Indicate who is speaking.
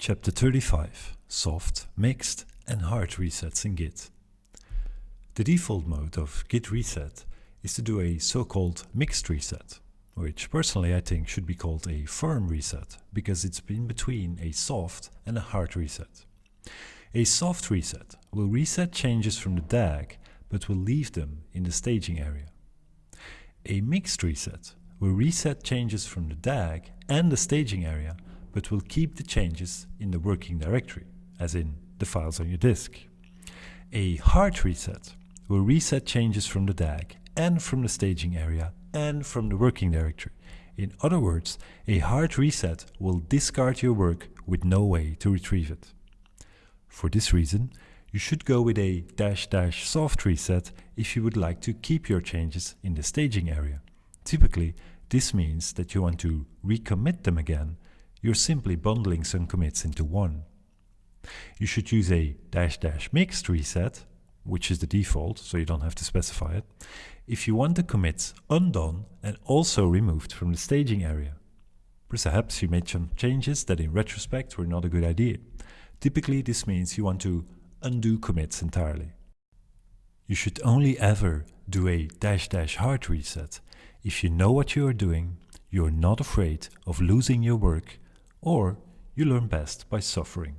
Speaker 1: Chapter 35 Soft, Mixed and Hard Resets in Git. The default mode of Git reset is to do a so-called mixed reset, which personally I think should be called a firm reset because it's in between a soft and a hard reset. A soft reset will reset changes from the DAG but will leave them in the staging area. A mixed reset will reset changes from the DAG and the staging area but will keep the changes in the working directory, as in the files on your disk. A hard reset will reset changes from the DAG and from the staging area and from the working directory. In other words, a hard reset will discard your work with no way to retrieve it. For this reason, you should go with a dash dash soft reset if you would like to keep your changes in the staging area. Typically, this means that you want to recommit them again you're simply bundling some commits into one. You should use a dash dash mixed reset, which is the default, so you don't have to specify it, if you want the commits undone and also removed from the staging area. Perhaps you made some changes that in retrospect were not a good idea. Typically this means you want to undo commits entirely. You should only ever do a dash dash hard reset if you know what you are doing, you're not afraid of losing your work or you learn best by suffering.